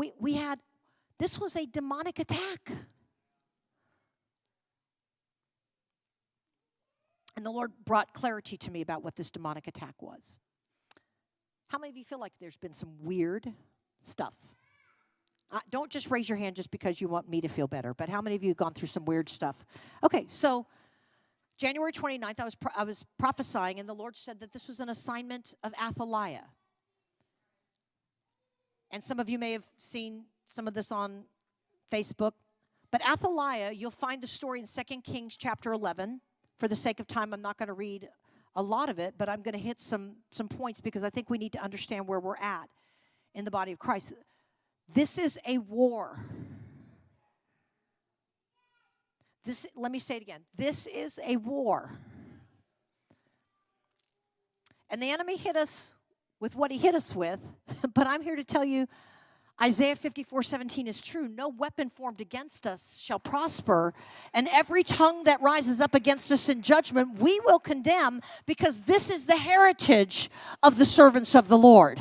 We, we had, this was a demonic attack. And the Lord brought clarity to me about what this demonic attack was. How many of you feel like there's been some weird stuff? Uh, don't just raise your hand just because you want me to feel better, but how many of you have gone through some weird stuff? Okay, so January 29th, I was, I was prophesying, and the Lord said that this was an assignment of Athaliah. And some of you may have seen some of this on Facebook. But Athaliah, you'll find the story in 2 Kings chapter 11. For the sake of time, I'm not going to read a lot of it, but I'm going to hit some, some points because I think we need to understand where we're at in the body of Christ. This is a war. This, let me say it again. This is a war. And the enemy hit us with what he hit us with, but I'm here to tell you Isaiah 54 17 is true. No weapon formed against us shall prosper, and every tongue that rises up against us in judgment we will condemn because this is the heritage of the servants of the Lord.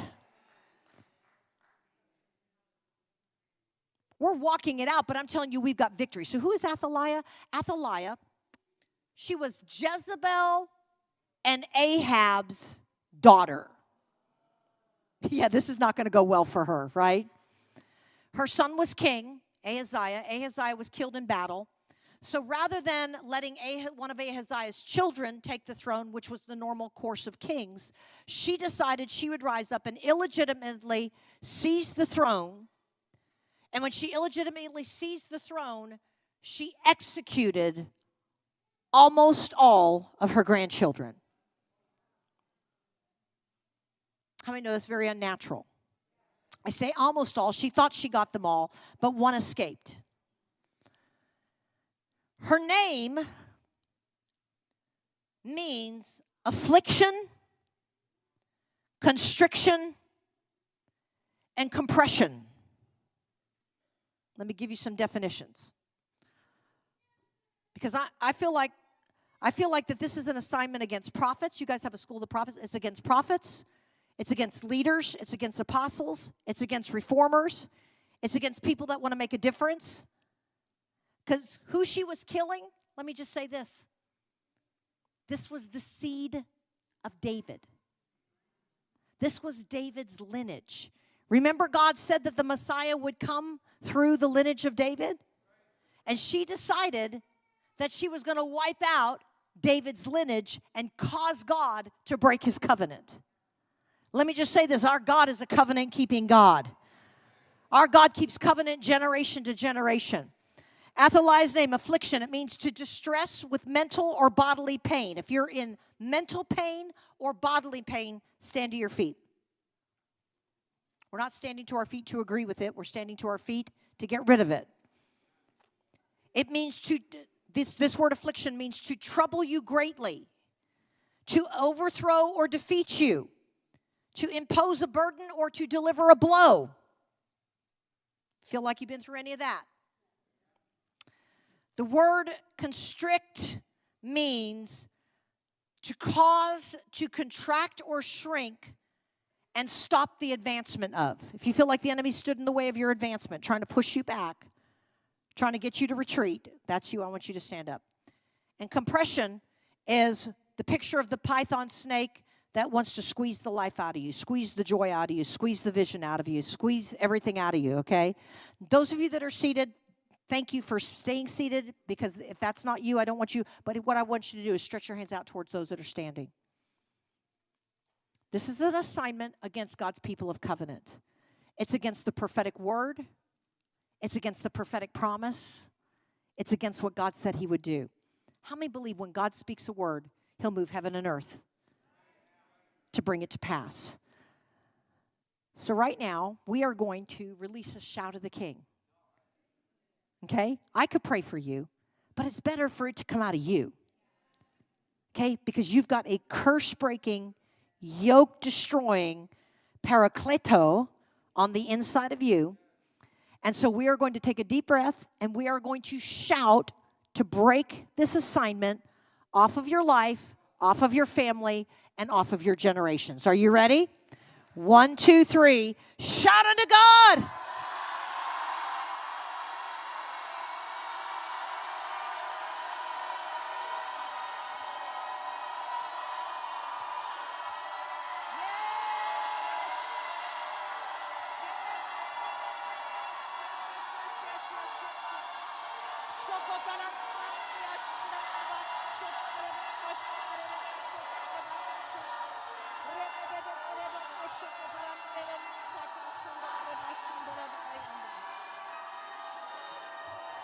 We're walking it out, but I'm telling you, we've got victory. So, who is Athaliah? Athaliah, she was Jezebel and Ahab's daughter. Yeah, this is not going to go well for her, right? Her son was king, Ahaziah. Ahaziah was killed in battle. So rather than letting one of Ahaziah's children take the throne, which was the normal course of kings, she decided she would rise up and illegitimately seize the throne and when she illegitimately seized the throne, she executed almost all of her grandchildren. How many know that's very unnatural? I say almost all. She thought she got them all, but one escaped. Her name means affliction, constriction, and compression. Let me give you some definitions. Because I, I feel like I feel like that this is an assignment against prophets. You guys have a school of prophets. It's against prophets. It's against leaders. It's against apostles. It's against reformers. It's against people that want to make a difference. Because who she was killing, let me just say this. This was the seed of David. This was David's lineage. Remember, God said that the Messiah would come through the lineage of David? And she decided that she was going to wipe out David's lineage and cause God to break his covenant. Let me just say this our God is a covenant keeping God. Our God keeps covenant generation to generation. Athaliah's name, affliction, it means to distress with mental or bodily pain. If you're in mental pain or bodily pain, stand to your feet. We're not standing to our feet to agree with it, we're standing to our feet to get rid of it. It means to, this, this word affliction means to trouble you greatly, to overthrow or defeat you, to impose a burden or to deliver a blow. Feel like you've been through any of that? The word constrict means to cause to contract or shrink and stop the advancement of. If you feel like the enemy stood in the way of your advancement, trying to push you back, trying to get you to retreat, that's you. I want you to stand up. And compression is the picture of the python snake that wants to squeeze the life out of you, squeeze the joy out of you, squeeze the vision out of you, squeeze everything out of you, okay? Those of you that are seated, thank you for staying seated because if that's not you, I don't want you, but what I want you to do is stretch your hands out towards those that are standing. This is an assignment against God's people of covenant. It's against the prophetic word, it's against the prophetic promise, it's against what God said He would do. How many believe when God speaks a word, He'll move heaven and earth to bring it to pass? So, right now, we are going to release a shout of the King. Okay? I could pray for you, but it's better for it to come out of you. Okay? Because you've got a curse breaking, yoke destroying parakleto on the inside of you. And so we are going to take a deep breath and we are going to shout to break this assignment off of your life, off of your family, and off of your generations. Are you ready? One, two, three. Shout unto God.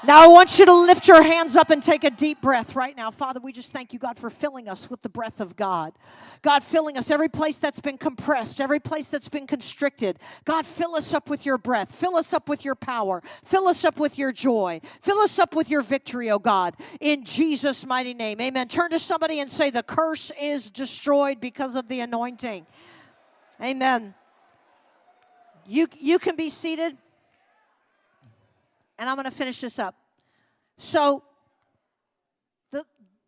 Now, I want you to lift your hands up and take a deep breath right now. Father, we just thank you, God, for filling us with the breath of God. God, filling us every place that's been compressed, every place that's been constricted. God, fill us up with your breath. Fill us up with your power. Fill us up with your joy. Fill us up with your victory, oh God, in Jesus' mighty name. Amen. Turn to somebody and say, The curse is destroyed because of the anointing. Amen. You, you can be seated and I'm going to finish this up. So, the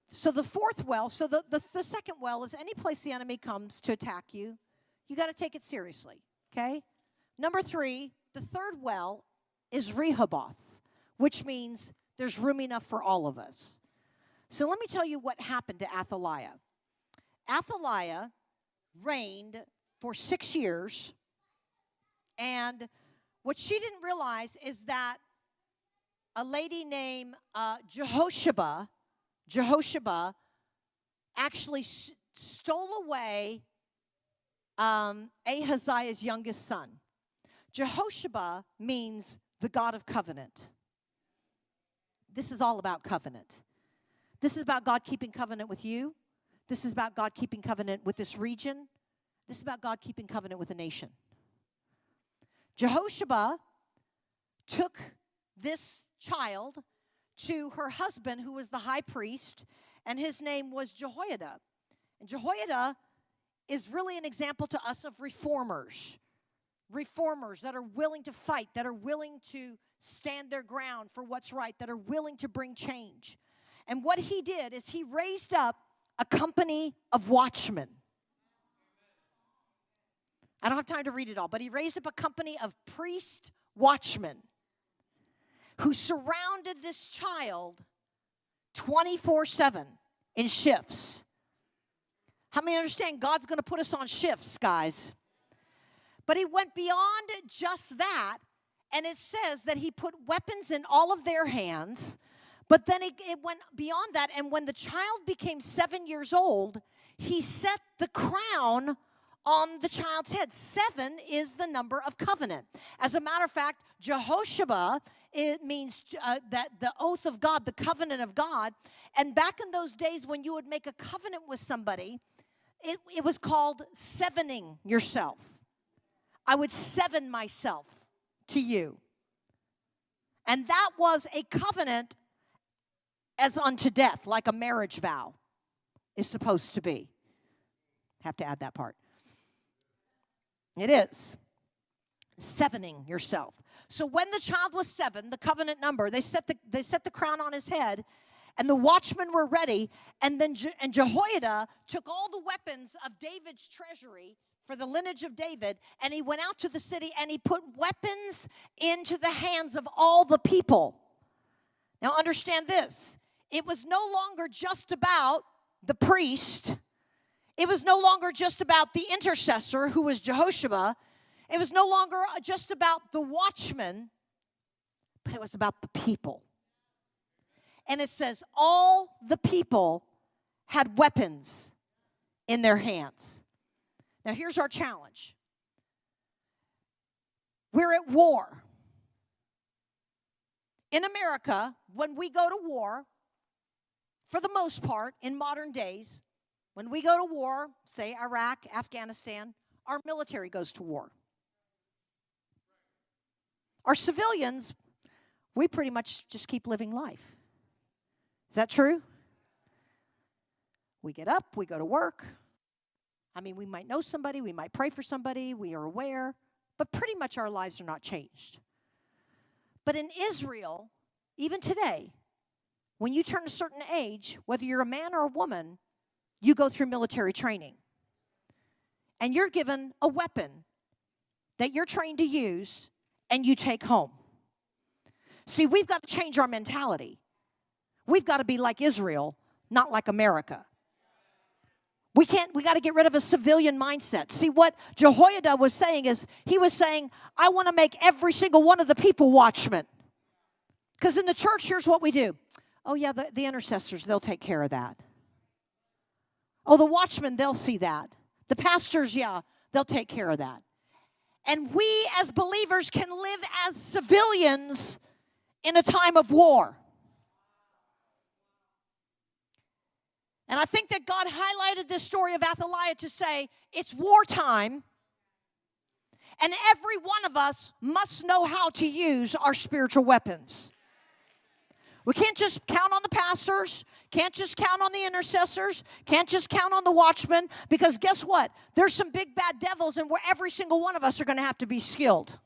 so the fourth well, so the, the, the second well is any place the enemy comes to attack you, you got to take it seriously. Okay. Number three, the third well is Rehoboth, which means there's room enough for all of us. So let me tell you what happened to Athaliah. Athaliah reigned for six years, and what she didn't realize is that a lady named uh, Jehosheba, Jehosheba actually stole away um, Ahaziah's youngest son. Jehosheba means the God of covenant. This is all about covenant. This is about God keeping covenant with you. This is about God keeping covenant with this region. This is about God keeping covenant with a nation. Jehosheba took this child to her husband, who was the high priest, and his name was Jehoiada. And Jehoiada is really an example to us of reformers. Reformers that are willing to fight, that are willing to stand their ground for what's right, that are willing to bring change. And what he did is he raised up a company of watchmen. I don't have time to read it all, but he raised up a company of priest watchmen who surrounded this child 24 7 in shifts. How many understand God's going to put us on shifts, guys? But he went beyond just that, and it says that he put weapons in all of their hands. But then it, it went beyond that, and when the child became seven years old, he set the crown on the child's head. Seven is the number of covenant. As a matter of fact, Jehosheba it means uh, that the oath of God, the covenant of God. And back in those days when you would make a covenant with somebody, it, it was called sevening yourself. I would seven myself to you. And that was a covenant as unto death, like a marriage vow is supposed to be. Have to add that part. It is. Sevening yourself. So when the child was seven, the covenant number, they set the, they set the crown on his head, and the watchmen were ready. And then Je- and Jehoiada took all the weapons of David's treasury for the lineage of David, and he went out to the city and he put weapons into the hands of all the people. Now, understand this it was no longer just about the priest, it was no longer just about the intercessor, who was Jehoshua. It was no longer uh, just about the watchman, but it was about the people. And it says, all the people had weapons in their hands. Now, here's our challenge we're at war. In America, when we go to war, for the most part, in modern days, when we go to war, say Iraq, Afghanistan, our military goes to war. Our civilians, we pretty much just keep living life. Is that true? We get up, we go to work. I mean, we might know somebody, we might pray for somebody, we are aware, but pretty much our lives are not changed. But in Israel, even today, when you turn a certain age, whether you're a man or a woman, you go through military training. And you're given a weapon that you're trained to use and you take home. See, we've got to change our mentality. We've got to be like Israel, not like America. We can't, we got to get rid of a civilian mindset. See, what Jehoiada was saying is, he was saying, I want to make every single one of the people watchmen. Because in the church, here's what we do. Oh, yeah, the, the intercessors, they'll take care of that. Oh, the watchmen, they'll see that. The pastors, yeah, they'll take care of that. And we as believers can live as civilians in a time of war. And I think that God highlighted this story of Athaliah to say it's wartime, and every one of us must know how to use our spiritual weapons. We can't just count on the pastors, can't just count on the intercessors, can't just count on the watchmen, because guess what? There's some big bad devils, and where every single one of us are going to have to be skilled.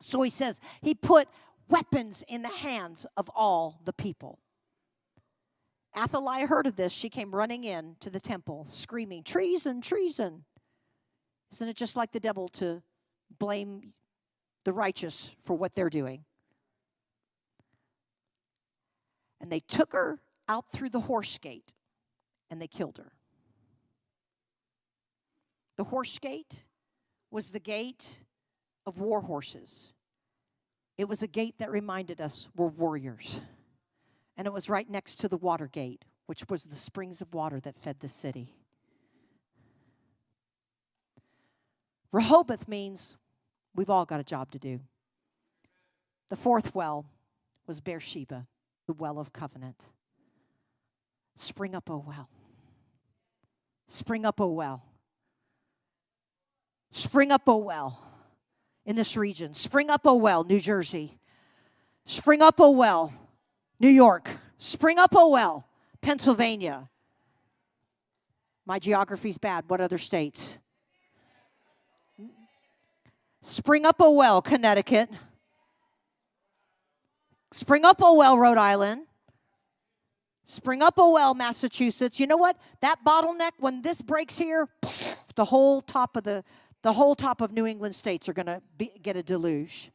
So he says, he put weapons in the hands of all the people. Athaliah heard of this. She came running in to the temple, screaming, Treason, treason. Isn't it just like the devil to blame the righteous for what they're doing? And they took her out through the horse gate and they killed her. The horse gate was the gate of war horses. It was a gate that reminded us we're warriors and it was right next to the water gate, which was the springs of water that fed the city. Rehoboth means we've all got a job to do. The fourth well was Beersheba, the well of covenant. Spring up, O well. Spring up, O well. Spring up, O well, in this region. Spring up, O well, New Jersey. Spring up, O well, New York, Spring Up O Well, Pennsylvania. My geography's bad. What other states? Spring Up O Well, Connecticut. Spring Up Oh Well, Rhode Island. Spring Up Oh Well, Massachusetts. You know what? That bottleneck, when this breaks here, the whole top of the the whole top of New England states are going to get a deluge.